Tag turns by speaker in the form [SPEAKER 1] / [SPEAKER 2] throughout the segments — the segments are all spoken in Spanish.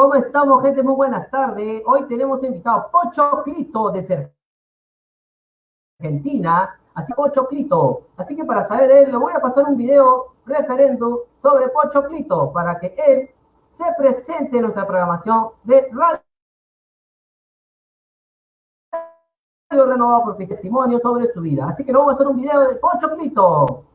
[SPEAKER 1] ¿Cómo estamos, gente? Muy buenas tardes. Hoy tenemos invitado Pocho Clito de Argentina. Así Pocho Clito. Así que para saber de él, le voy a pasar un video referendo sobre Pocho Clito para que él se presente en nuestra programación de radio renovado por testimonio sobre su vida. Así que vamos a hacer un video de Pocho Clito.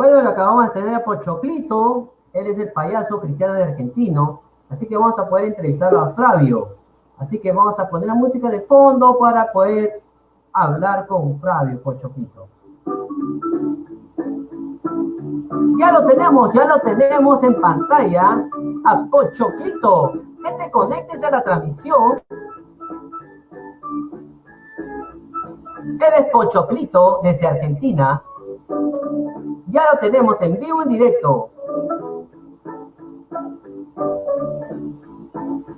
[SPEAKER 1] Bueno, lo acabamos de tener a Pochoclito, él es el payaso cristiano de argentino, así que vamos a poder entrevistarlo a Flavio. Así que vamos a poner la música de fondo para poder hablar con Flavio Pochoclito. Ya lo tenemos, ya lo tenemos en pantalla a Pochoclito. Gente, conéctese a la transmisión. Él es Pochoclito desde Argentina. Ya lo tenemos en vivo, en directo.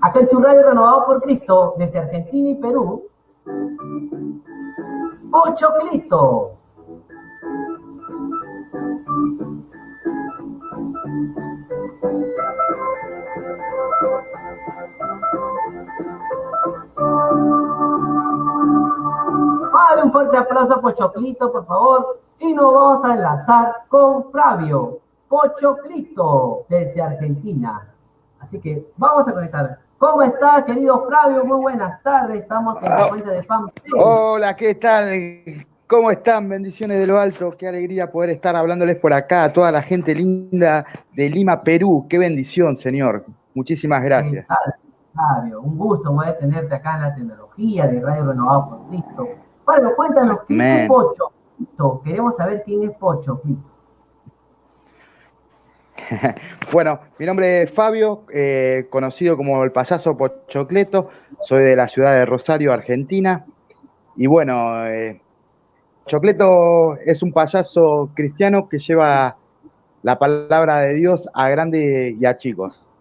[SPEAKER 1] Acá en tu radio renovado por Cristo, desde Argentina y Perú. Clito. Dale un fuerte aplauso a Pochoclito, por favor. Y nos vamos a enlazar con Flavio Pochoclito desde Argentina. Así que vamos a conectar. ¿Cómo está, querido Flavio? Muy buenas tardes. Estamos en la ah, cuenta de fan.
[SPEAKER 2] Hola, ¿qué tal? ¿Cómo están? Bendiciones de lo alto. Qué alegría poder estar hablándoles por acá a toda la gente linda de Lima, Perú. Qué bendición, señor. Muchísimas gracias.
[SPEAKER 1] Flavio, un gusto poder tenerte acá en la tecnología de Radio Renovado por Cristo. Bueno, cuéntanos, ¿qué es Pocho? Queremos saber quién es Pocho
[SPEAKER 2] bueno, mi nombre es Fabio, eh, conocido como el payaso Pochocleto, soy de la ciudad de Rosario, Argentina. Y bueno, eh, es un payaso cristiano que lleva la palabra de Dios a grandes y a chicos.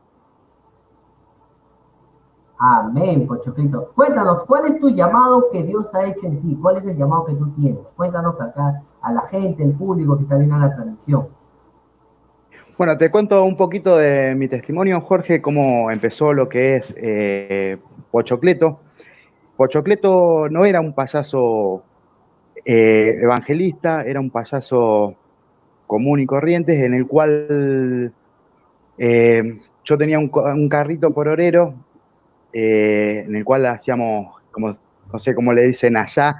[SPEAKER 1] Amén, Pochoclito. Cuéntanos, ¿cuál es tu llamado que Dios ha hecho en ti? ¿Cuál es el llamado que tú tienes? Cuéntanos acá a la gente, el público que está viendo la transmisión.
[SPEAKER 2] Bueno, te cuento un poquito de mi testimonio, Jorge, cómo empezó lo que es eh, Pochocleto. Pochocleto no era un payaso eh, evangelista, era un payaso común y corriente, en el cual eh, yo tenía un carrito por orero eh, en el cual hacíamos, no sé cómo le dicen allá,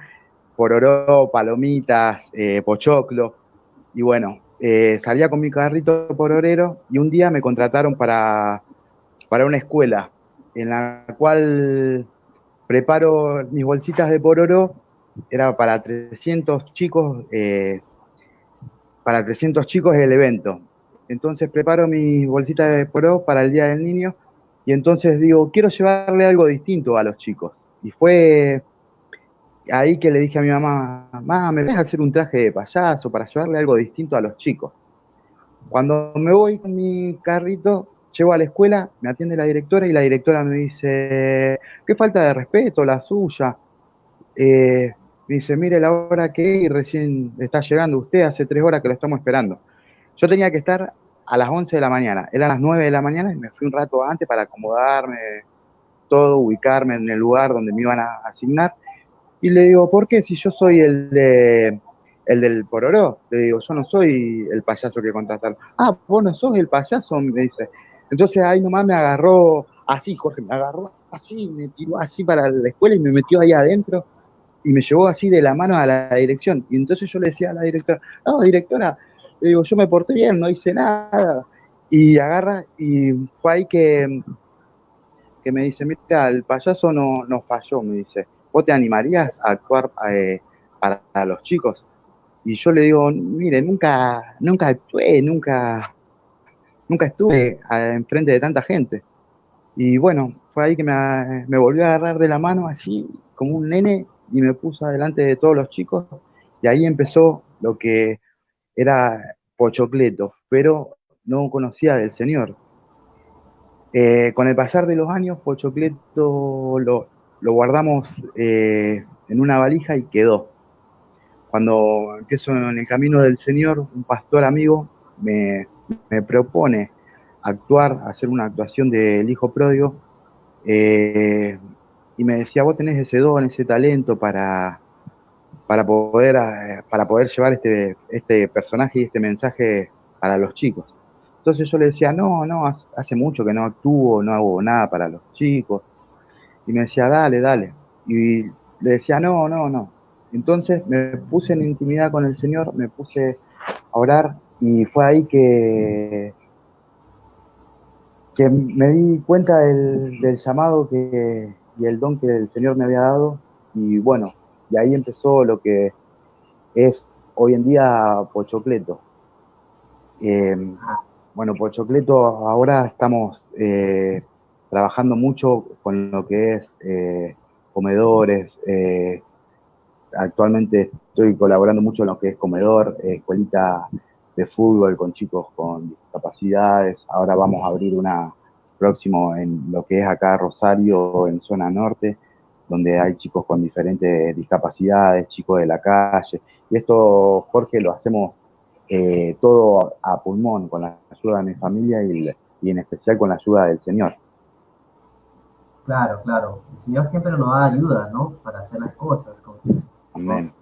[SPEAKER 2] pororó, palomitas, eh, pochoclo. Y bueno, eh, salía con mi carrito pororero y un día me contrataron para, para una escuela en la cual preparo mis bolsitas de pororo, era para 300 chicos, para 300 chicos el evento. Entonces preparo mis bolsitas de pororo para el Día del Niño y entonces digo, quiero llevarle algo distinto a los chicos. Y fue ahí que le dije a mi mamá, mamá, ¿me dejas hacer un traje de payaso para llevarle algo distinto a los chicos? Cuando me voy con mi carrito, llego a la escuela, me atiende la directora y la directora me dice, qué falta de respeto la suya. Eh, me dice, mire la hora que recién está llegando usted, hace tres horas que lo estamos esperando. Yo tenía que estar a las 11 de la mañana. Eran las 9 de la mañana y me fui un rato antes para acomodarme, todo, ubicarme en el lugar donde me iban a asignar. Y le digo, ¿por qué? Si yo soy el de el del pororó. Le digo, yo no soy el payaso que contrataron. Ah, vos no sos el payaso, me dice. Entonces ahí nomás me agarró así, Jorge, me agarró así, me tiró así para la escuela y me metió ahí adentro. y me llevó así de la mano a la dirección. Y entonces yo le decía a la directora, no, directora, digo, yo me porté bien, no hice nada. Y agarra, y fue ahí que, que me dice, mira, el payaso no, no falló, me dice, ¿vos te animarías a actuar eh, para los chicos? Y yo le digo, mire, nunca, nunca actué, nunca, nunca estuve enfrente de tanta gente. Y bueno, fue ahí que me, me volvió a agarrar de la mano así, como un nene, y me puso adelante de todos los chicos. Y ahí empezó lo que era Pochocleto, pero no conocía del Señor. Eh, con el pasar de los años, Pochocleto lo, lo guardamos eh, en una valija y quedó. Cuando empiezo en el camino del Señor, un pastor amigo me, me propone actuar, hacer una actuación del Hijo Pródigo, eh, y me decía, vos tenés ese don, ese talento para, para, poder, eh, para poder llevar este, este personaje y este mensaje para los chicos. Entonces yo le decía, no, no, hace mucho que no actúo, no hago nada para los chicos. Y me decía, dale, dale. Y le decía, no, no, no. Entonces me puse en intimidad con el Señor, me puse a orar y fue ahí que, que me di cuenta del, del llamado que, y el don que el Señor me había dado. Y bueno, y ahí empezó lo que es hoy en día Pochocleto. Eh, bueno, Pochocleto ahora estamos eh, trabajando mucho con lo que es eh, comedores. actualmente estoy colaborando mucho en lo que es comedor, escuelita de fútbol con chicos con discapacidades. Ahora vamos a abrir una próximo en lo que es acá Rosario, en zona norte, donde hay chicos con diferentes discapacidades, chicos de la calle. Y esto, Jorge, lo hacemos eh, todo a pulmón, con la ayuda de mi familia y, en especial con la ayuda del Señor.
[SPEAKER 1] Claro, claro. El Señor siempre nos da ayuda, ¿no? Para hacer las cosas. Con, Amén.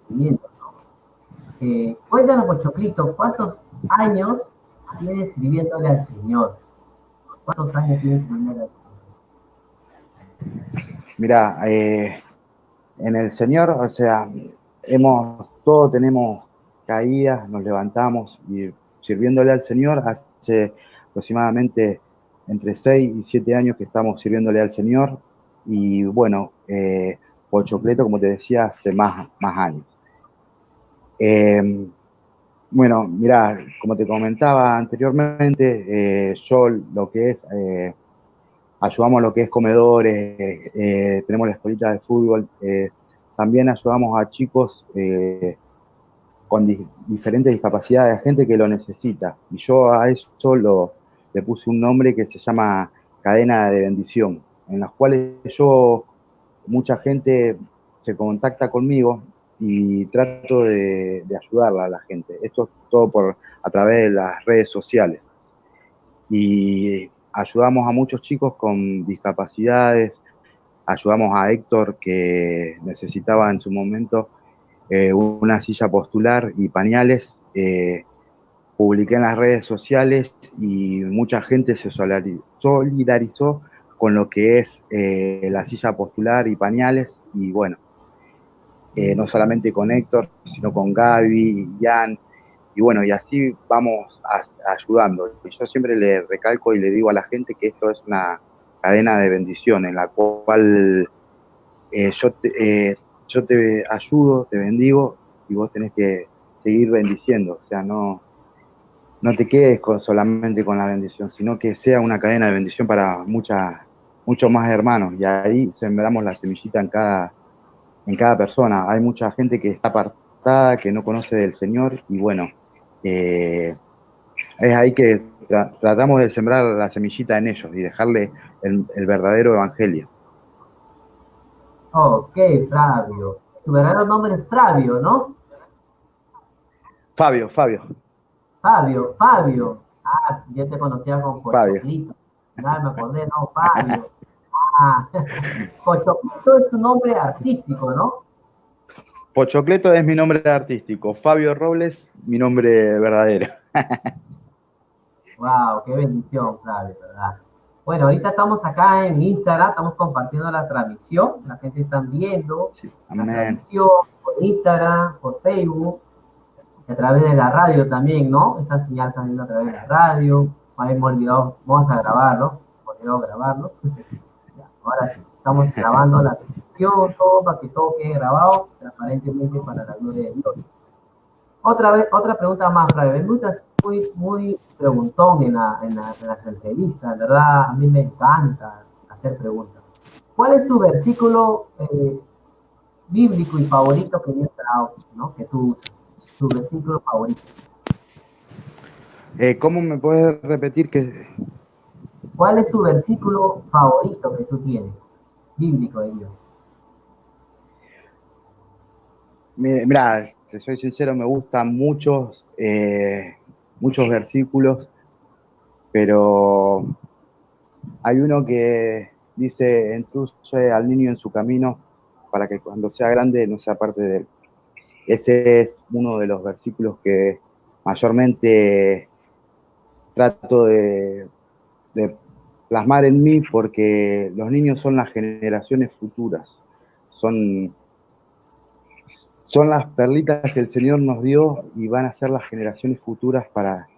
[SPEAKER 1] Eh, cuéntanos, Pochoclito, ¿cuántos años tienes sirviéndole al Señor? ¿Cuántos años tienes en
[SPEAKER 2] Mira, eh, en el Señor, o sea, hemos, todos tenemos caídas, nos levantamos y sirviéndole al Señor hace aproximadamente entre 6 y 7 años que estamos sirviéndole al Señor y bueno, eh, Pochocleto, como te decía, hace más, más años. Eh, bueno, mira, como te comentaba anteriormente, eh, yo lo que es, eh, ayudamos a lo que es comedores, eh, tenemos la escuelita de fútbol, también ayudamos a chicos con diferentes discapacidades, a gente que lo necesita. Y yo a eso lo, le puse un nombre que se llama cadena de bendición, en las cuales yo, mucha gente se contacta conmigo y trato de, ayudarla a la gente. Esto es todo por, a través de las redes sociales. Y ayudamos a muchos chicos con discapacidades, ayudamos a Héctor que necesitaba en su momento eh, una silla postular y pañales. Eh, publiqué en las redes sociales y mucha gente se solidarizó con lo que es eh, la silla postular y pañales y bueno, no solamente con Héctor, sino con Gaby, Jan, y bueno, y así vamos ayudando. Y yo siempre le recalco y le digo a la gente que esto es una cadena de bendición en la cual eh, yo, te, eh, yo te ayudo, te bendigo y vos tenés que seguir bendiciendo, o sea, no, no te quedes solamente con la bendición, sino que sea una cadena de bendición para muchas, muchos más hermanos y ahí sembramos la semillita en cada, en cada persona. Hay mucha gente que está apartada, que no conoce del Señor y bueno, eh, es ahí que tratamos de sembrar la semillita en ellos y dejarle el, verdadero evangelio.
[SPEAKER 1] Ok, Flavio. Tu verdadero nombre es Flavio, ¿no?
[SPEAKER 2] Fabio, Fabio.
[SPEAKER 1] Fabio, Fabio. Ah, yo te conocía con Fabio. Nada, me acordé, no, Fabio. Ah, Pochocleto es tu nombre artístico, ¿no?
[SPEAKER 2] Pochocleto es mi nombre artístico. Fabio Robles, mi nombre verdadero.
[SPEAKER 1] wow, qué bendición, Flavio, ¿verdad? Bueno, ahorita estamos acá en Instagram, estamos compartiendo la transmisión, la gente está viendo la transmisión por Instagram, por Facebook, a través de la radio también, ¿no? Esta señal está viendo a través de la radio, hemos olvidado, vamos a grabarlo, olvidado grabarlo. ahora sí, estamos grabando la transmisión, todo para que todo quede grabado transparentemente para la gloria de Dios. Otra vez, otra pregunta más, Fray. Me gusta muy, muy preguntón en, en, las entrevistas, ¿verdad? A mí me encanta hacer preguntas. ¿Cuál es tu versículo eh, bíblico y favorito que Dios te ¿no? Que tú usas. Tu versículo favorito.
[SPEAKER 2] Eh, ¿Cómo me puedes repetir que...
[SPEAKER 1] ¿Cuál es tu versículo favorito que tú tienes? Bíblico de Dios.
[SPEAKER 2] Mira, te soy sincero, me gustan muchos, eh, muchos versículos, pero hay uno que dice, instruye al niño en su camino para que cuando sea grande no sea parte de él. Ese es uno de los versículos que mayormente trato de, de plasmar en mí porque los niños son las generaciones futuras, son son las perlitas que el Señor nos dio y van a ser las generaciones futuras para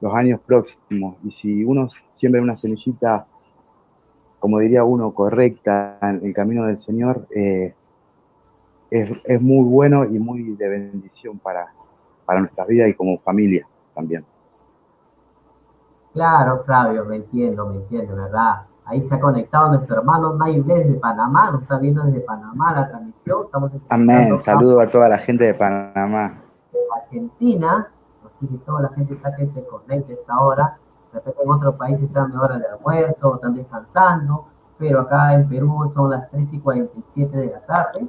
[SPEAKER 2] los años próximos. Y si uno siembra una semillita, como diría uno, correcta en el camino del Señor, eh, es, muy bueno y muy de bendición para, para nuestras vidas y como familia también.
[SPEAKER 1] Claro, Flavio, me entiendo, me entiendo, ¿verdad? Ahí se ha conectado nuestro hermano Nayu desde Panamá, nos está viendo desde Panamá la transmisión. Estamos
[SPEAKER 2] Amén, saludo a toda la gente de Panamá.
[SPEAKER 1] De Argentina, así que toda la gente está que se conecte a esta hora. De repente en otro país están de hora de almuerzo, están descansando, pero acá en Perú son las 3 y 47 de la tarde.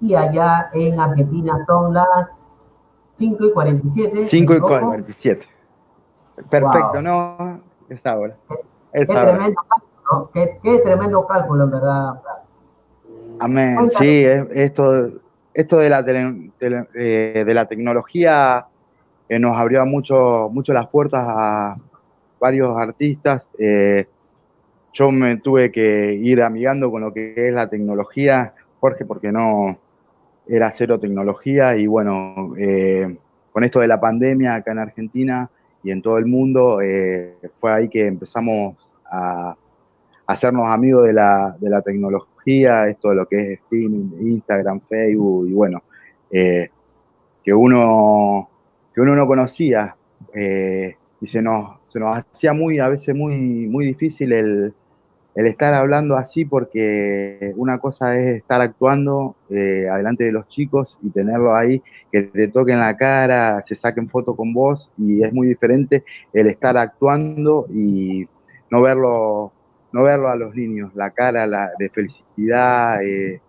[SPEAKER 1] Y allá en Argentina son las 5 y 47.
[SPEAKER 2] 5 y 47. Perfecto, ¿no? Esta hora.
[SPEAKER 1] Qué, tremendo Qué, tremendo cálculo, en verdad,
[SPEAKER 2] Amén. Sí, esto, esto de la, eh, de la tecnología eh, nos abrió mucho, mucho las puertas a varios artistas. Eh, yo me tuve que ir amigando con lo que es la tecnología, Jorge, porque no era cero tecnología y bueno, con esto de la pandemia acá en Argentina y en todo el mundo, fue ahí que empezamos a hacernos amigos de la, de la tecnología, esto de lo que es Steam, Instagram, Facebook, y bueno, eh, que, uno, que uno no conocía, eh, y se nos, se nos hacía muy, a veces muy, muy difícil el, estar hablando así, porque una cosa es estar actuando eh, adelante de los chicos y tenerlo ahí, que te toquen la cara, se saquen fotos con vos, y es muy diferente el estar actuando y no verlo no verlo a los niños, la cara la, de felicidad, eh,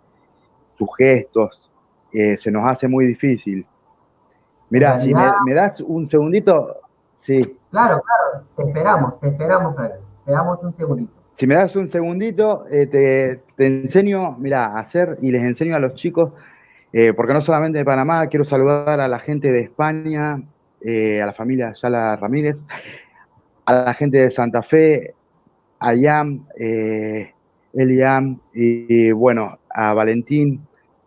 [SPEAKER 2] sus gestos, eh, se nos hace muy difícil. Mira, si me, das un segundito, sí.
[SPEAKER 1] Claro, claro, te esperamos, te esperamos, Fred. Te damos un segundito.
[SPEAKER 2] Si me das un segundito, eh, te, te, enseño, mira, a hacer y les enseño a los chicos, porque no solamente de Panamá, quiero saludar a la gente de España, a la familia Yala Ramírez, a la gente de Santa Fe, a Yam, eh, Eliam, y, bueno, a Valentín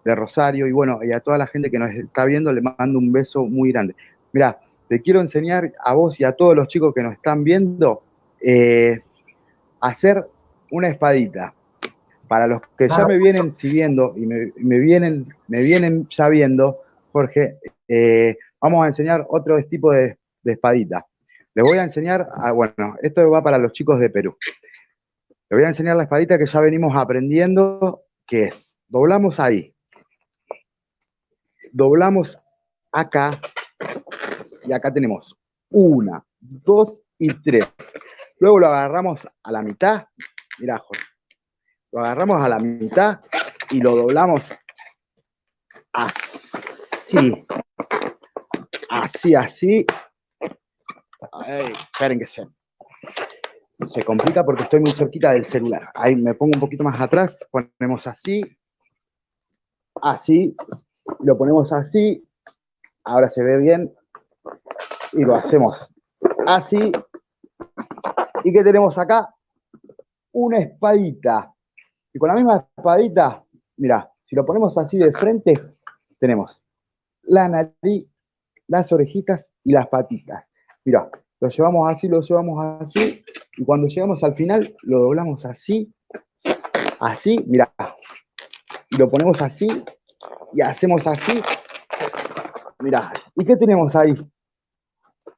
[SPEAKER 2] de Rosario, y bueno, y a toda la gente que nos está viendo, le mando un beso muy grande. Mira, te quiero enseñar a vos y a todos los chicos que nos están viendo eh, hacer una espadita. Para los que ya me vienen siguiendo y me, vienen, me vienen ya viendo, Jorge, eh, vamos a enseñar otro tipo de, de espadita. Les voy a enseñar, bueno, esto va para los chicos de Perú. Voy a enseñar la espadita que ya venimos aprendiendo, que es, doblamos ahí, doblamos acá, y acá tenemos una, dos y tres. Luego lo agarramos a la mitad, mirá, Jorge, lo agarramos a la mitad y lo doblamos así, así, así. Ay, esperen que se, se complica porque estoy muy cerquita del celular. Ahí me pongo un poquito más atrás, ponemos así, así, lo ponemos así, ahora se ve bien, y lo hacemos así. ¿Y qué tenemos acá? una espadita. Y con la misma espadita, mira, si lo ponemos así de frente, tenemos la nariz, las orejitas y las patitas. Mira, lo llevamos así, lo llevamos así, y cuando llegamos al final, lo doblamos así, así, mira, y lo ponemos así, y hacemos así, mira, ¿y qué tenemos ahí?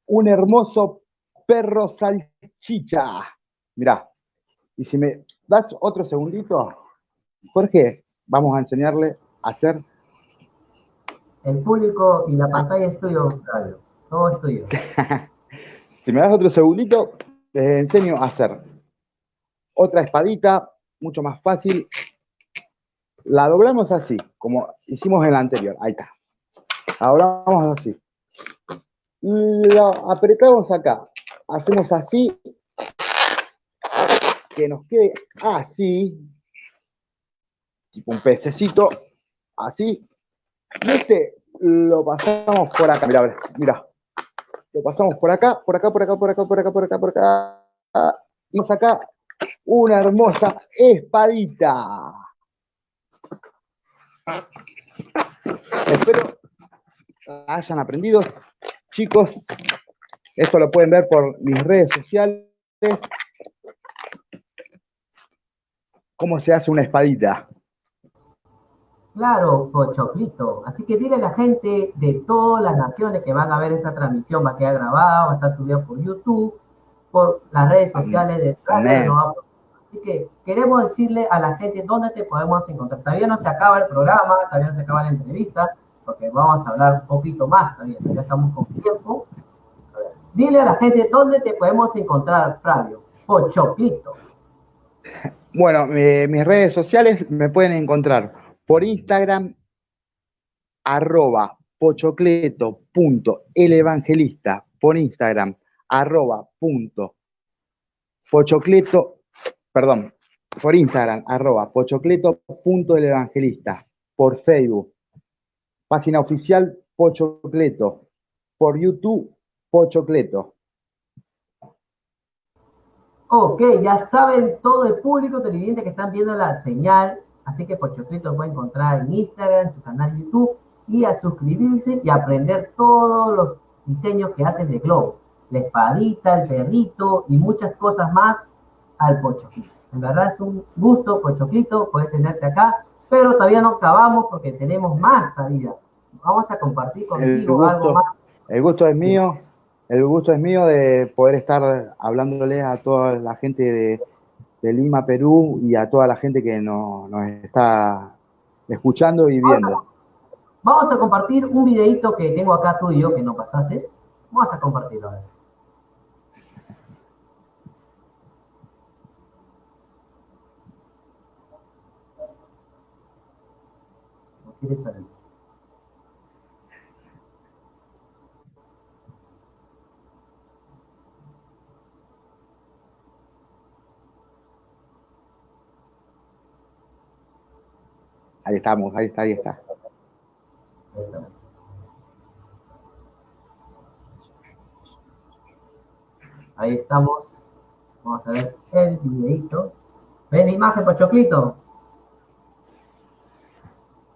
[SPEAKER 2] Un hermoso perro salchicha. Mira, y si me das otro segundito, Jorge, vamos a enseñarle a hacer...
[SPEAKER 1] El público y la pantalla es tuyo, Flavio. Todo es tuyo.
[SPEAKER 2] si me das otro segundito, les enseño a hacer otra espadita, mucho más fácil. La doblamos así, como hicimos en la anterior. Ahí está. La doblamos así. Lo apretamos acá. Hacemos así. Que nos quede así tipo un pececito, así. Y este lo pasamos por acá, mira, mira. Lo pasamos por acá, por acá, por acá, por acá, por acá, por acá, por acá. Y vamos acá una hermosa espadita. Espero hayan aprendido. Chicos, esto lo pueden ver por mis redes sociales. ¿Cómo se hace una espadita?
[SPEAKER 1] Claro, Pochoclito. Así que dile a la gente de todas las naciones que van a ver esta transmisión, va a quedar grabada, va a estar subida por YouTube, por las redes sociales de Así que queremos decirle a la gente dónde te podemos encontrar. Todavía no se acaba el programa, todavía no se acaba la entrevista, porque vamos a hablar un poquito más también, ya estamos con tiempo. dile a la gente dónde te podemos encontrar, Flavio. Pochoclito.
[SPEAKER 2] Bueno, mis redes sociales me pueden encontrar por Instagram, arroba pochocleto.elevangelista, por Instagram, arroba punto pochocleto, perdón, por Instagram, arroba pochocleto.elevangelista, por Facebook, página oficial Pochocleto, por YouTube, Pochocleto.
[SPEAKER 1] Ok, ya saben todo el público televidente que están viendo la señal Así que Pochoclito lo puede encontrar en Instagram, en su canal de YouTube y a suscribirse y aprender todos los diseños que hacen de globo. La espadita, el perrito y muchas cosas más al Pochoclito. En verdad es un gusto, Pochoclito, poder tenerte acá, pero todavía no acabamos porque tenemos más todavía. Vamos a compartir contigo algo más.
[SPEAKER 2] El gusto es mío, el gusto es mío de poder estar hablándole a toda la gente de de Lima, Perú, y a toda la gente que nos, está escuchando y viendo.
[SPEAKER 1] Vamos a, compartir un videito que tengo acá tuyo, que no pasaste. Vamos a compartirlo. A ¿No quieres salir?
[SPEAKER 2] Ahí estamos, ahí está, ahí está.
[SPEAKER 1] Ahí estamos. Vamos a ver el videito. ¿Ven la imagen, Pachoclito?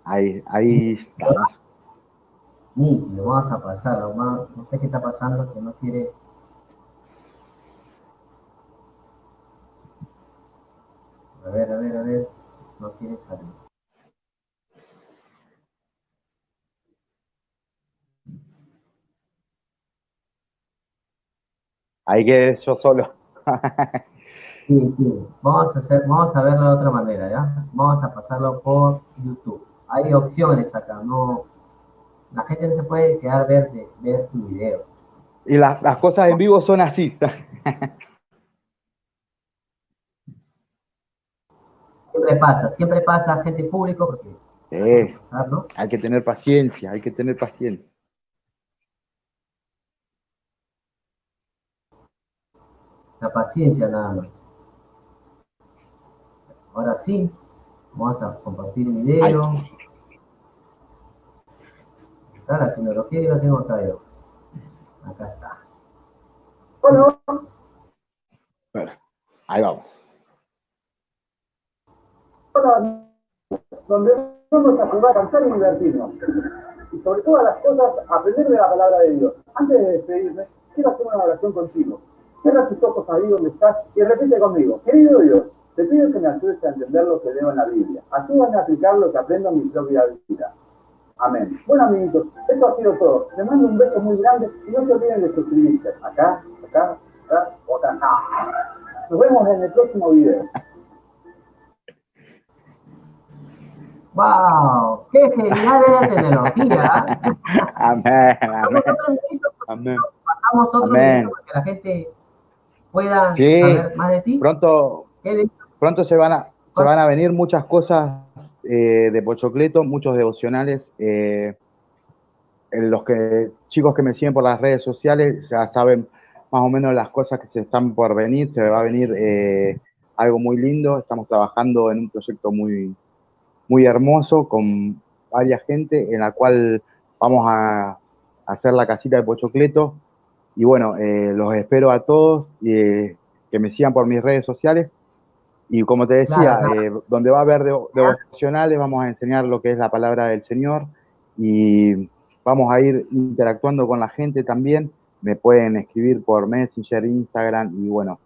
[SPEAKER 2] Ahí, ahí estamos.
[SPEAKER 1] Nítido, vamos a pasarlo. No sé qué está pasando, que no quiere... A ver, a ver, a ver. No quiere salir.
[SPEAKER 2] Ahí que yo solo.
[SPEAKER 1] sí, sí. Vamos a, hacer, vamos a verlo de otra manera, ¿ya? Vamos a pasarlo por YouTube. Hay opciones acá, no... La gente no se puede quedar ver, de, ver tu video.
[SPEAKER 2] Y las cosas en vivo son así.
[SPEAKER 1] siempre pasa, siempre pasa gente público porque
[SPEAKER 2] hay que tener paciencia, hay que tener paciencia.
[SPEAKER 1] La paciencia nada más. Ahora sí, vamos a compartir el video. Acá la tecnología yo la tengo acá yo. Acá está.
[SPEAKER 2] Bueno. Bueno, ahí vamos.
[SPEAKER 3] donde vamos a jugar, cantar y divertirnos. Y sobre todas las cosas, aprender de la palabra de Dios. Antes de despedirme, quiero hacer una oración contigo. Cierra tus ojos ahí donde estás y repite conmigo. Querido Dios, te pido que me ayudes a entender lo que leo en la Biblia. Ayúdame a aplicar lo que aprendo en mi propia vida. Amén. Bueno, amiguitos, esto ha sido todo. Les mando un beso muy grande y no se olviden de suscribirse. Acá, acá, acá, acá. Nos vemos en el próximo video.
[SPEAKER 1] ¡Wow! ¡Qué genial es la tecnología!
[SPEAKER 2] amén, amén.
[SPEAKER 1] amén. Pasamos otro video para que la gente pueda saber más de ti.
[SPEAKER 2] Pronto, pronto se van a, se van a venir muchas cosas eh, de Pochocleto, muchos devocionales. Eh, los que, chicos que me siguen por las redes sociales ya saben más o menos las cosas que se están por venir. Se va a venir eh, algo muy lindo. Estamos trabajando en un proyecto muy, muy hermoso con varias gente en la cual vamos a hacer la casita de Pochocleto. Y bueno, los espero a todos que me sigan por mis redes sociales y como te decía, eh, donde va a haber devocionales, vamos a enseñar lo que es la palabra del Señor y vamos a ir interactuando con la gente también. Me pueden escribir por Messenger, Instagram y bueno,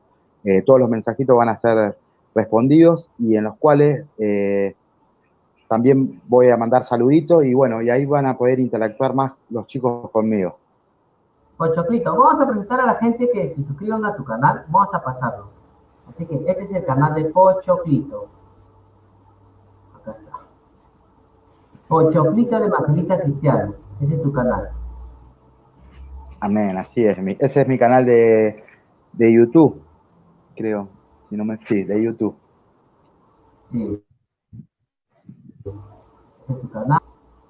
[SPEAKER 2] eh, todos los mensajitos van a ser respondidos y en los cuales eh, también voy a mandar saluditos y bueno, y ahí van a poder interactuar más los chicos conmigo.
[SPEAKER 1] Pues Choclito, vamos a presentar a la gente que se suscriban a tu canal, vamos a pasarlo. Así que este es el canal de Pochoclito. Acá está. Pochoclito el Evangelista Cristiano. Ese es tu canal.
[SPEAKER 2] Amén, así es. Ese es mi canal de, de YouTube, creo. Si no me sí, de YouTube.
[SPEAKER 1] Sí. Ese es tu canal.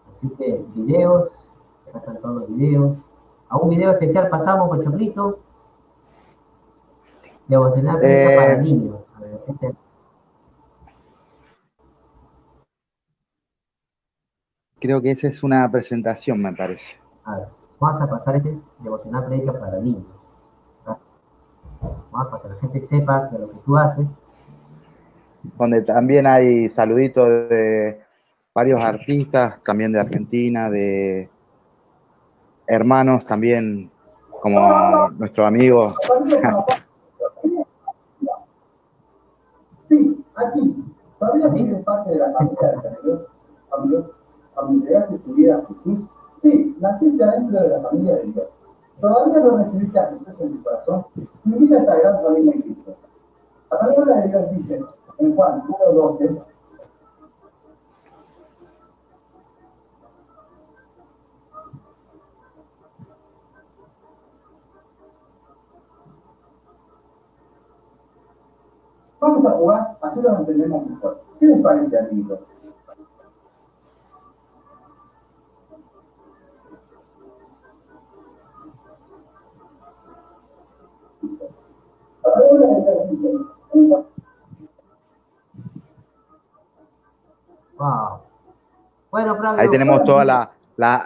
[SPEAKER 1] Así que videos, acá están todos los videos. A un video especial pasamos, Pochoclito. Devocional eh, para niños. Este
[SPEAKER 2] Creo que esa es una presentación, me parece.
[SPEAKER 1] A ver, vamos a pasar este devocional prédica para niños. Para que la gente sepa de lo que tú haces.
[SPEAKER 2] Donde también hay saluditos de varios artistas, también de Argentina, de hermanos también, como nuestro amigo
[SPEAKER 3] a ti. ¿Sabías que eres parte de la familia de Dios? Amigos, entregaste tu vida a Jesús, sí, naciste dentro de la familia de Dios. ¿Todavía no recibiste a Jesús en tu corazón? Invita a esta gran familia de Cristo. La palabra de Dios dice en Juan 1.12 Vamos a jugar, así lo entendemos mejor. ¿Qué les parece, amigos?
[SPEAKER 1] Wow. Bueno, Flavio,
[SPEAKER 2] Ahí tenemos todas las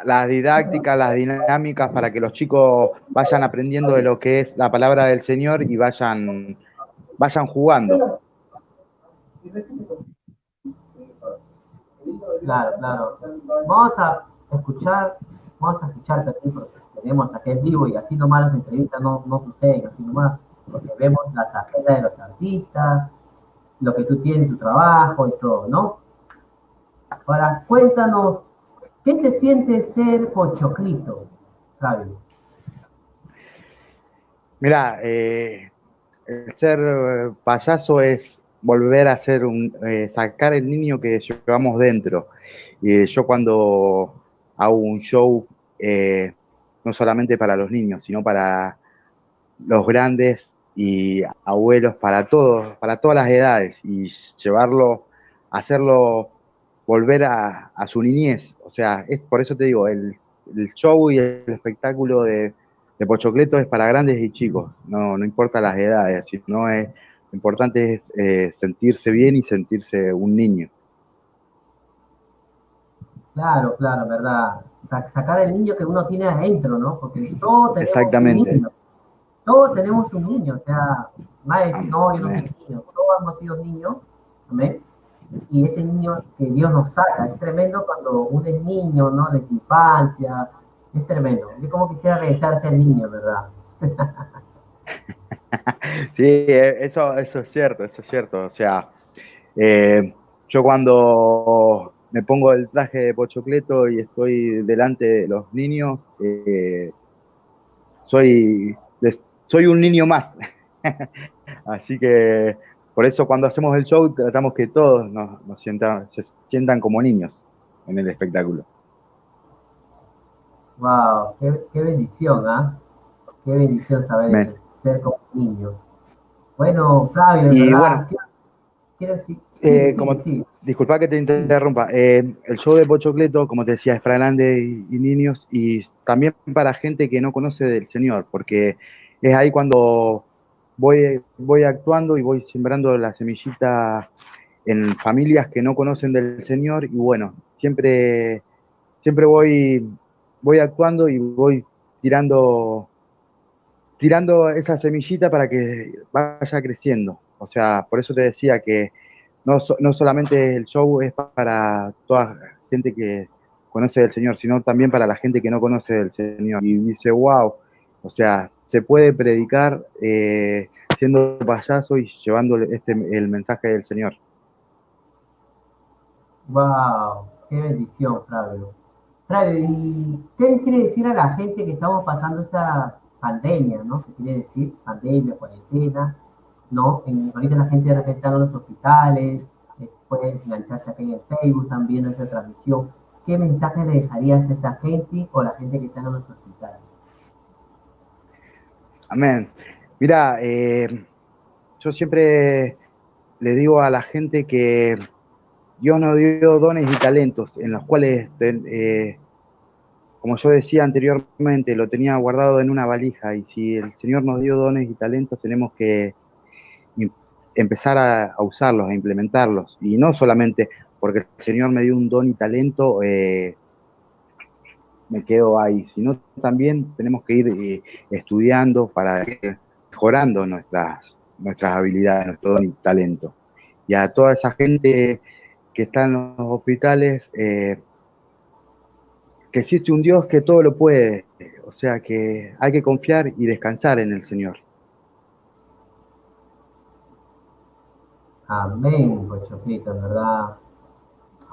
[SPEAKER 2] la, didácticas, las dinámicas para que los chicos vayan aprendiendo de lo que es la palabra del Señor y vayan vayan jugando.
[SPEAKER 1] Claro, claro. Vamos a escuchar, vamos a escucharte aquí porque tenemos aquí en vivo y así nomás las entrevistas no, no suceden, así nomás, porque vemos las agendas de los artistas, lo que tú tienes, tu trabajo y todo, ¿no? Ahora, cuéntanos, ¿qué se siente ser pochoclito, Fabio?
[SPEAKER 2] Mira, eh, el ser eh, payaso es volver a ser un, eh, sacar el niño que llevamos dentro. Y yo cuando hago un show, eh, no solamente para los niños, sino para los grandes y abuelos, para todos, para todas las edades, y llevarlo, hacerlo volver a, su niñez. O sea, es por eso te digo, el show y el espectáculo de, de Pochocleto es para grandes y chicos, no, no importa las edades, sino es, lo importante es eh, sentirse bien y sentirse un niño.
[SPEAKER 1] Claro, claro, verdad. sacar el niño que uno tiene adentro, ¿no? Porque todos tenemos
[SPEAKER 2] Exactamente.
[SPEAKER 1] un niño. Todos tenemos un niño, o sea, nadie dice, no, yo no soy niño, todos hemos sido niños, y ese niño que Dios nos saca. Es tremendo cuando uno es niño, ¿no? De su infancia. Es tremendo. Yo como quisiera regresarse al niño, ¿verdad?
[SPEAKER 2] sí, eh, eso, eso es cierto, eso es cierto. O sea, eh, yo cuando me pongo el traje de pochocleto y estoy delante de los niños, eh, soy, soy un niño más. Así que por eso cuando hacemos el show tratamos que todos nos, sientan, se sientan como niños en el espectáculo.
[SPEAKER 1] Wow, qué, bendición, ¿ah? Qué bendición saber ser como niño. Bueno, Flavio, ¿verdad?
[SPEAKER 2] quiero, decir, eh, disculpa que te interrumpa. Eh, el show de Pochocleto, como te decía, es para grandes y, niños y también para gente que no conoce del Señor, porque es ahí cuando voy, voy actuando y voy sembrando la semillita en familias que no conocen del Señor y bueno, siempre, siempre voy, voy actuando y voy tirando, tirando esa semillita para que vaya creciendo. O sea, por eso te decía que no, no solamente el show es para toda gente que conoce del Señor, sino también para la gente que no conoce del Señor. Y dice, wow, o sea, se puede predicar eh, siendo payaso y llevando este, el mensaje del Señor.
[SPEAKER 1] Wow, qué bendición, Flavio. Flavio, ¿y qué quiere decir a la gente que estamos pasando esa pandemia, ¿no? Se quiere decir pandemia, cuarentena, ¿no? En, ahorita la gente de está en los hospitales, puede engancharse aquí en Facebook también en esta transmisión. ¿Qué mensaje le dejarías a esa gente o a la gente que está en los hospitales?
[SPEAKER 2] Amén. Mira, eh, yo siempre le digo a la gente que Dios nos dio dones y talentos en los cuales, eh, como yo decía anteriormente, lo tenía guardado en una valija y si el Señor nos dio dones y talentos tenemos que empezar a, usarlos, a implementarlos. Y no solamente porque el Señor me dio un don y talento, eh, me quedo ahí, sino también tenemos que ir eh, estudiando para ir mejorando nuestras, nuestras habilidades, nuestro don y talento. Y a toda esa gente que está en los hospitales, eh, que existe un Dios que todo lo puede, o sea que hay que confiar y descansar en el Señor.
[SPEAKER 1] Amén, Pochoclito, en verdad.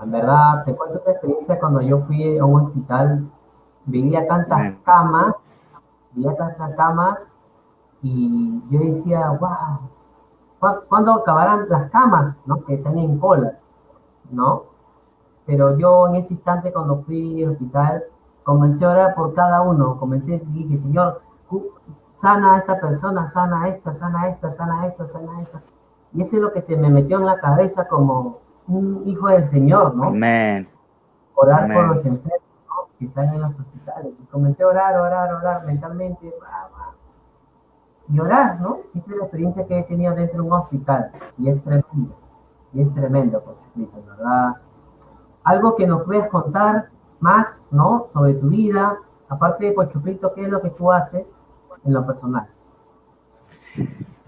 [SPEAKER 1] En verdad, te cuento una experiencia cuando yo fui a un hospital, veía tantas camas, veía tantas camas, y yo decía, wow, ¿cuándo acabarán las camas, no? Que están en cola, ¿no? Pero yo en ese instante cuando fui al hospital, comencé a orar por cada uno, comencé y dije, Señor, sana a esta persona, sana a esta, sana a esta, sana a esta, sana a esta y eso es lo que se me metió en la cabeza como un hijo del Señor, ¿no?
[SPEAKER 2] Amén.
[SPEAKER 1] Orar por los enfermos que están en los hospitales. Y comencé a orar, orar, orar mentalmente. Y orar, ¿no? Esta es la experiencia que he tenido dentro de un hospital. Y es tremendo. Y es tremendo, Pochoclito, ¿verdad? Algo que nos puedas contar más, ¿no? Sobre tu vida. Aparte de Pochoclito, ¿qué es lo que tú haces en lo personal?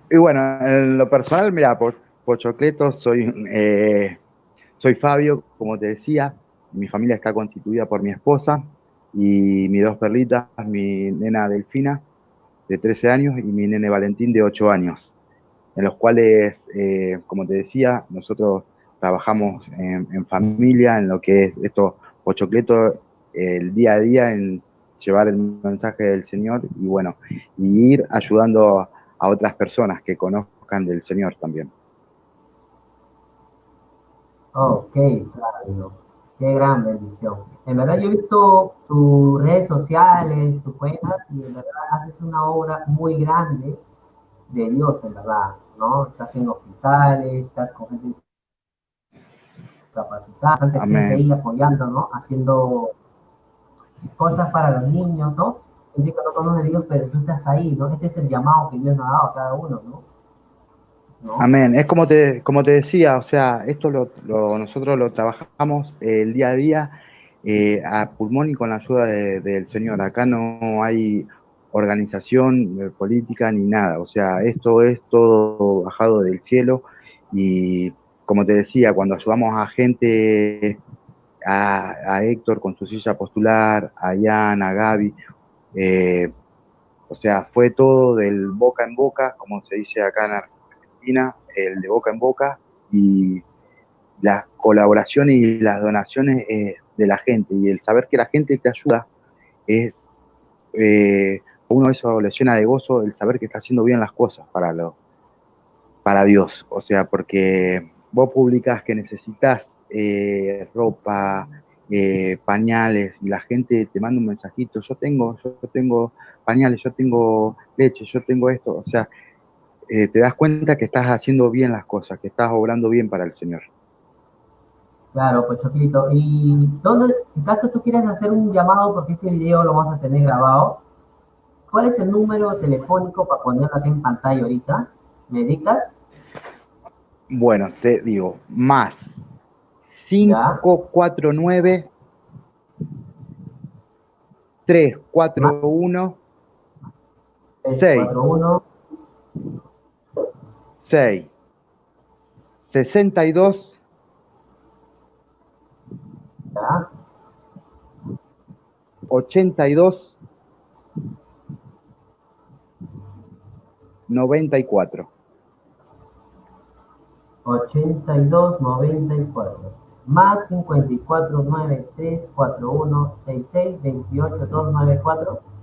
[SPEAKER 2] Y bueno, en lo personal, mira, Pochocleto, soy, eh, soy Fabio, como te decía, mi familia está constituida por mi esposa y mis dos perlitas, mi nena Delfina, de 13 años, y mi nene Valentín, de 8 años, en los cuales, eh, como te decía, nosotros trabajamos en, familia, en lo que es esto, Pochocleto, el día a día, en llevar el mensaje del Señor y bueno, y ir ayudando a otras personas que conozcan del Señor también.
[SPEAKER 1] Ok, Flavio, qué gran bendición. En verdad yo he visto tus redes sociales, tus cuentas, y en verdad haces una obra muy grande de Dios, en verdad, ¿no? Estás en hospitales, estás con gente capacitada, tanta gente ahí apoyando, ¿no? Haciendo cosas para los niños, ¿no? que no conoce Dios, pero tú estás ahí, ¿no? Este es el llamado que Dios nos ha dado a cada uno, ¿no?
[SPEAKER 2] Amén. Es como te, como te decía, o sea, esto lo, nosotros lo trabajamos el día a día eh, a pulmón y con la ayuda del Señor. Acá no hay organización eh, política ni nada. O sea, esto es todo bajado del cielo y como te decía, cuando ayudamos a gente, a, Héctor con su silla postular, a Ian, a Gaby, eh, o sea, fue todo del boca en boca, como se dice acá en Argentina, el de boca en boca, y las colaboraciones y las donaciones eh, de la gente, y el saber que la gente te ayuda, es, eh, uno eso le llena de gozo, el saber que está haciendo bien las cosas para, lo, para Dios, o sea, porque vos publicás que necesitas eh, ropa, eh, pañales, y la gente te manda un mensajito, yo tengo, yo tengo pañales, yo tengo leche, yo tengo esto, o sea, eh, te das cuenta que estás haciendo bien las cosas, que estás obrando bien para el Señor.
[SPEAKER 1] Claro, pues Choquito. Y en caso tú quieres hacer un llamado, porque ese video lo vamos a tener grabado, ¿cuál es el número telefónico para ponerlo aquí en pantalla ahorita? ¿Me dictas?
[SPEAKER 2] Bueno, te digo, más 549 341
[SPEAKER 1] 341
[SPEAKER 2] 6 62
[SPEAKER 1] ya
[SPEAKER 2] 82 94
[SPEAKER 1] 82 94 más 54 93 41 66 28 294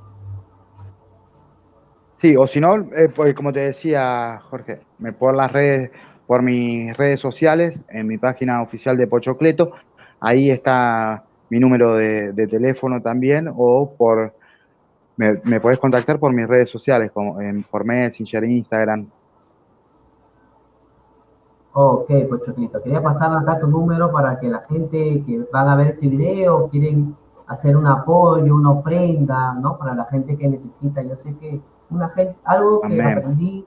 [SPEAKER 2] Sí, o si no, eh, pues, como te decía Jorge, me por las redes, por mis redes sociales, en mi página oficial de Pochocleto, ahí está mi número de, teléfono también, o por me, me podés contactar por mis redes sociales, como en, por Messenger, Instagram,
[SPEAKER 1] Ok, pues Choquito, quería pasar acá tu número para que la gente que van a ver ese video quieren hacer un apoyo, una ofrenda, ¿no? Para la gente que necesita. Yo sé que una gente, algo que aprendí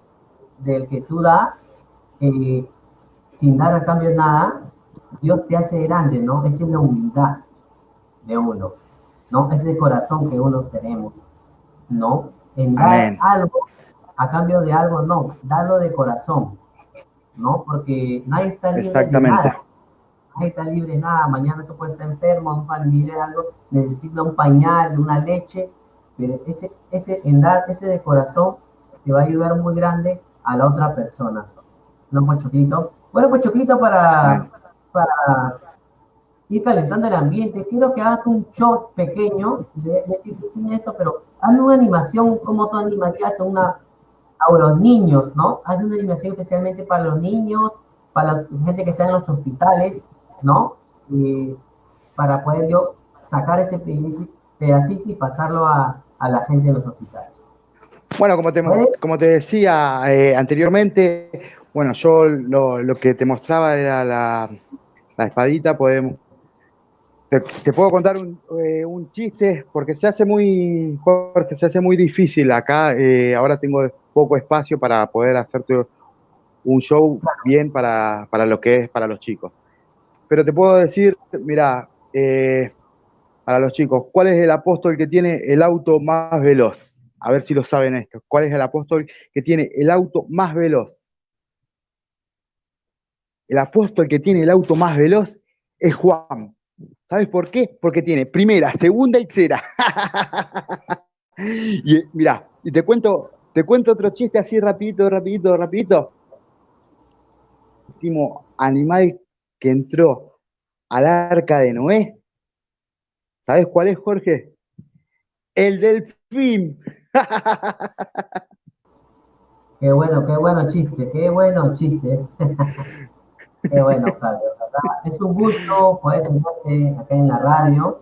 [SPEAKER 1] del que tú das, eh, sin dar a cambio nada, Dios te hace grande, ¿no? Esa es la humildad de uno, ¿no? Ese corazón que uno tenemos, ¿no? En dar algo a cambio de algo, no, darlo de corazón. ¿no? Porque nadie está libre de nada. Nadie está libre de nada. Mañana tú puedes estar enfermo, un familiar, algo, necesita un pañal, una leche, pero ese, ese, en dar ese de corazón te va a ayudar muy grande a la otra persona. ¿No, Pochoclito? Bueno, Pochoclito, para, para ir calentando el ambiente, quiero que hagas un shot pequeño, le, le esto, pero hazme una animación, como tú animarías una a los niños, ¿no? Hace una animación especialmente para los niños, para la gente que está en los hospitales, ¿no? para poder yo sacar ese pedacito y pasarlo a, la gente en los hospitales.
[SPEAKER 2] Bueno, como te, como te decía eh, anteriormente, bueno, yo lo, que te mostraba era la, espadita, podemos... Te, puedo contar eh, un, chiste, porque se hace muy, porque se hace muy difícil acá. Eh, ahora tengo poco espacio para poder hacerte un show bien para, lo que es para los chicos. Pero te puedo decir, mira, eh, para los chicos, ¿cuál es el apóstol que tiene el auto más veloz? A ver si lo saben esto. ¿Cuál es el apóstol que tiene el auto más veloz? El apóstol que tiene el auto más veloz es Juan. ¿Sabes por qué? Porque tiene primera, segunda y tercera. y mira, y te cuento te cuento otro chiste así rapidito, rapidito, rapidito. Último animal que entró al arca de Noé. ¿Sabes cuál es, Jorge? El delfín.
[SPEAKER 1] Qué bueno, qué bueno chiste, qué bueno chiste. qué bueno, Fabio. Es un gusto poder tenerte acá en la radio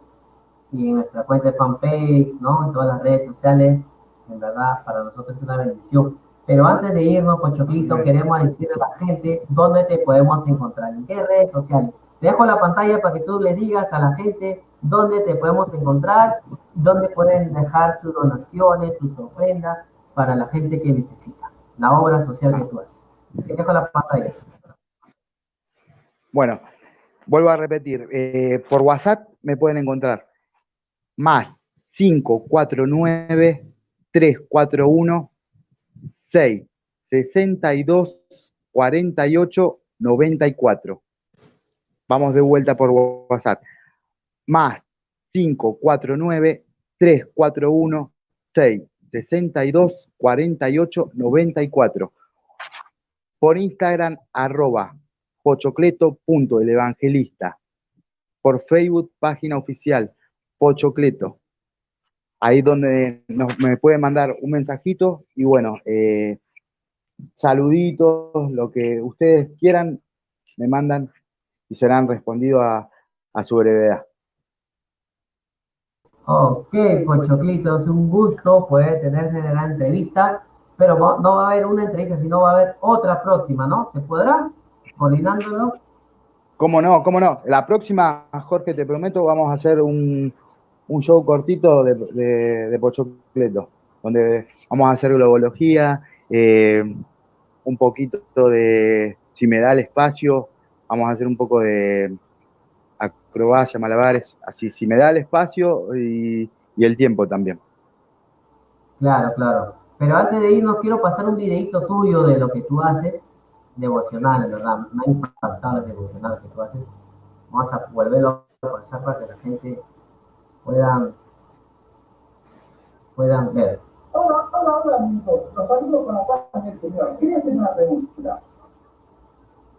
[SPEAKER 1] y en nuestra cuenta de fanpage, ¿no? En todas las redes sociales en verdad para nosotros es una bendición. Pero antes de irnos, Pochoclito, queremos decirle a la gente dónde te podemos encontrar, en qué redes sociales. Te dejo la pantalla para que tú le digas a la gente dónde te podemos encontrar dónde pueden dejar sus donaciones, sus ofrendas para la gente que necesita, la obra social que tú haces. Te dejo la pantalla.
[SPEAKER 2] Bueno, vuelvo a repetir, eh, por WhatsApp me pueden encontrar más 549 341 6 62 48 94. Vamos de vuelta por WhatsApp. Más 549 341 6 62 48 94. Por Instagram, arroba pochocleto.elevangelista. Por Facebook, página oficial, Pochocleto. Ahí donde me pueden mandar un mensajito y bueno, eh, saluditos, lo que ustedes quieran, me mandan y serán respondidos a, a su brevedad.
[SPEAKER 1] Ok, Pochoclito, es un gusto poder tenerte en la entrevista, pero no va a haber una entrevista, sino va a haber otra próxima, ¿no? ¿Se podrá? Coordinándolo.
[SPEAKER 2] ¿Cómo no? ¿Cómo no? La próxima, Jorge, te prometo, vamos a hacer un, un show cortito de, de, Pochocleto, donde vamos a hacer globología, eh, un poquito de, si me da el espacio, vamos a hacer un poco de acrobacia, malabares, así, si me da el espacio y, el tiempo también.
[SPEAKER 1] Claro, claro. Pero antes de irnos, quiero pasar un videito tuyo de lo que tú haces, devocional, ¿verdad? Me ha impactado el devocional que tú haces. Vamos a volverlo a pasar para que la gente puedan, puedan ver.
[SPEAKER 3] Hola, hola, hola amigos, los saludo con la paz del Señor. Quería hacer una pregunta.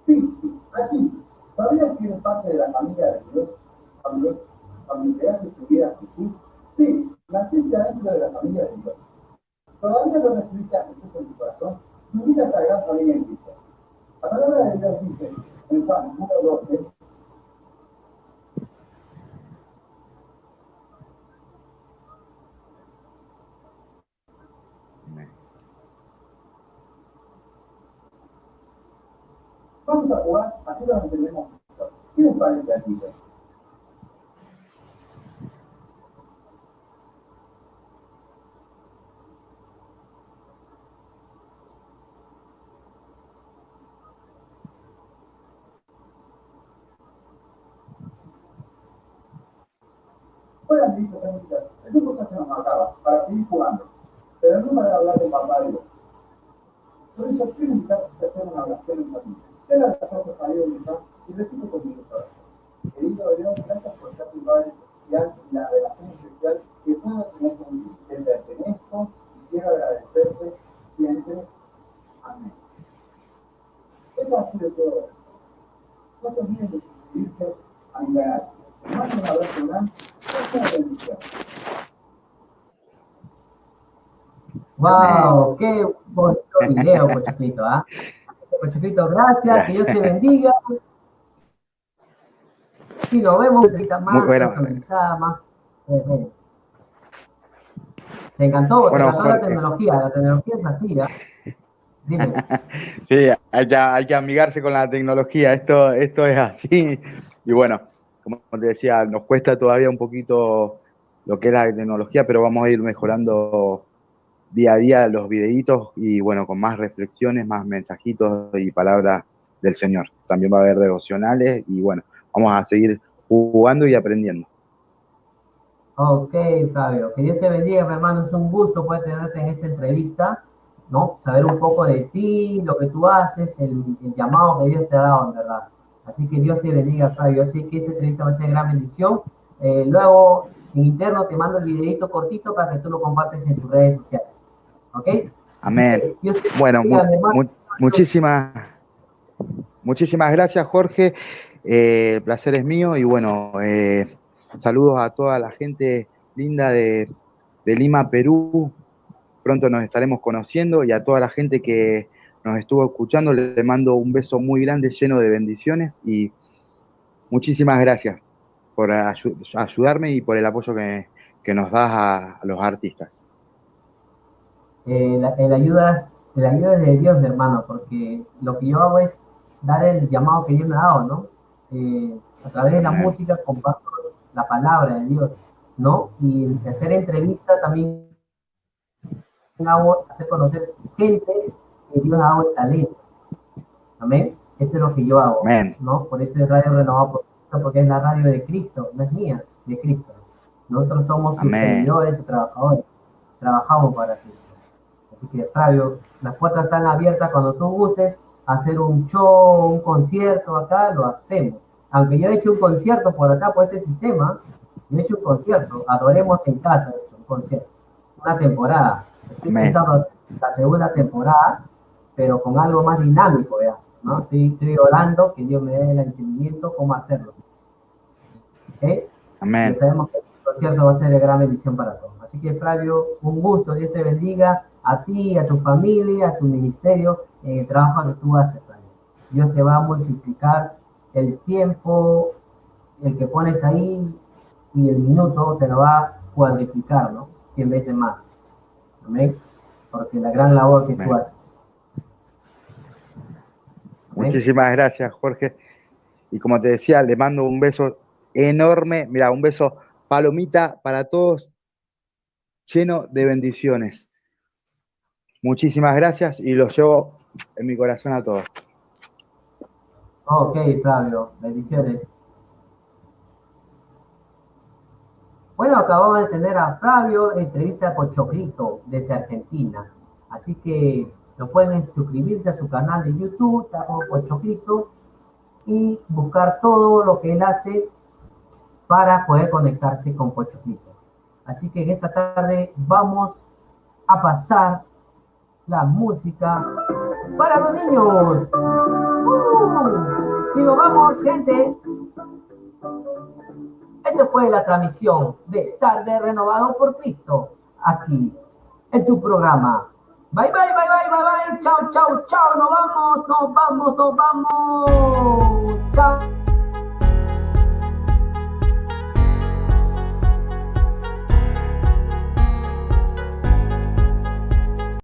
[SPEAKER 3] Sí, a ti, ¿sabías que eres parte de la familia de Dios? Cuando, cuando creaste tu vida Jesús, sí, naciste adentro de la familia de Dios. Todavía no recibiste a Jesús en tu corazón, tu vida esta gran familia en Cristo. La palabra de Dios dice en Juan 1.12, Vamos a jugar, así lo entendemos. ¿Qué les parece a ti? Amiguitos y amiguitas, el tiempo se nos acaba para seguir jugando, pero no para hablar de Dios. Por eso quiero invitarte a hacer una oración familia. Cierra los ojos ahí donde estás y repite conmigo corazón. Querido Dios, gracias por ser tu Padre Celestial y la relación especial que puedo tener contigo. Te pertenezco y quiero agradecerte siempre. Amén. Eso ha sido todo. No se olviden de suscribirse a mi canal. Les mando un abrazo grande y una.
[SPEAKER 1] ¡Wow! ¡Qué bonito video, Pochoclito! ¿ah? Pochoclito, gracias, que Dios te bendiga. Y nos vemos más personalizada, más... Eh, te encantó, te encantó la tecnología, la tecnología es así, ¿eh? Dime.
[SPEAKER 2] sí, hay que, hay que amigarse con la tecnología, esto, esto es así. Y bueno, como te decía, nos cuesta todavía un poquito lo que es la tecnología, pero vamos a ir mejorando día a día los videitos y bueno, con más reflexiones, más mensajitos y palabras del Señor. También va a haber devocionales y bueno, vamos a seguir jugando y aprendiendo.
[SPEAKER 1] Ok, Fabio, que Dios te bendiga, mi hermano. Es un gusto poder tenerte en esta entrevista, ¿no? Saber un poco de ti, lo que tú haces, el, llamado que Dios te ha dado, en verdad. Así que Dios te bendiga, Fabio. Así que esa entrevista va a ser de gran bendición. Eh, luego, en interno, te mando el videito cortito para que tú lo compartes en tus redes sociales. ¿Ok?
[SPEAKER 2] Amén. bueno, muchísimas, muchísimas gracias, Jorge. Eh, el placer es mío y bueno, eh, saludos a toda la gente linda de, Lima, Perú. Pronto nos estaremos conociendo y a toda la gente que nos estuvo escuchando le mando un beso muy grande lleno de bendiciones y muchísimas gracias por ayudarme y por el apoyo que, nos das a los artistas
[SPEAKER 1] eh, la, el, ayuda, el ayuda es de Dios, mi hermano, porque lo que yo hago es dar el llamado que Dios me ha dado, ¿no? Eh, a través de la música comparto la palabra de Dios, ¿no? Y hacer entrevista también hago hacer conocer gente que Dios ha dado el talento. Amén. Eso es lo que yo hago, ¿no? Por eso es Radio Renovado, porque es la radio de Cristo, no es mía, de Cristo. Nosotros somos sus servidores y trabajadores, trabajamos para Cristo. Así que, Fabio, las puertas están abiertas cuando tú gustes. hacer un show, un concierto acá, lo hacemos. Aunque yo he hecho un concierto por acá, por ese sistema, yo he hecho un concierto, Adoremos en Casa, he hecho un concierto, una temporada. Estoy pensando la segunda temporada, pero con algo más dinámico, ya, ¿no? Estoy, orando que Dios me dé el entendimiento cómo hacerlo. ¿Eh? Amén. Y sabemos que el concierto va a ser de gran bendición para todos. Así que, Flavio, un gusto, Dios te bendiga a ti, a tu familia, a tu ministerio, en el trabajo que tú haces, Flavio. Dios te va a multiplicar el tiempo, el que pones ahí y el minuto te lo va a cuadriplicar, ¿no? Cien veces más. Amén. Porque la gran labor que tú haces.
[SPEAKER 2] Muchísimas gracias, Jorge. Y como te decía, le mando un beso enorme. Mira, un beso palomita para todos, lleno de bendiciones. Muchísimas gracias y los llevo en mi corazón a todos.
[SPEAKER 1] Ok, Flavio, bendiciones. Bueno, acabamos de tener a Flavio, entrevista por Chocrito desde Argentina. Así que no pueden suscribirse a su canal de YouTube, por Chocrito, y buscar todo lo que él hace para poder conectarse con Pochocrito. Así que en esta tarde vamos a pasar la música para los niños. ¡Uh! y nos vamos, gente. Esa fue la transmisión de Tarde Renovado por Cristo, aquí en tu programa. Bye, bye, bye, bye, bye, bye. Chao, chao, chao. Nos vamos, nos vamos, nos vamos. Chao.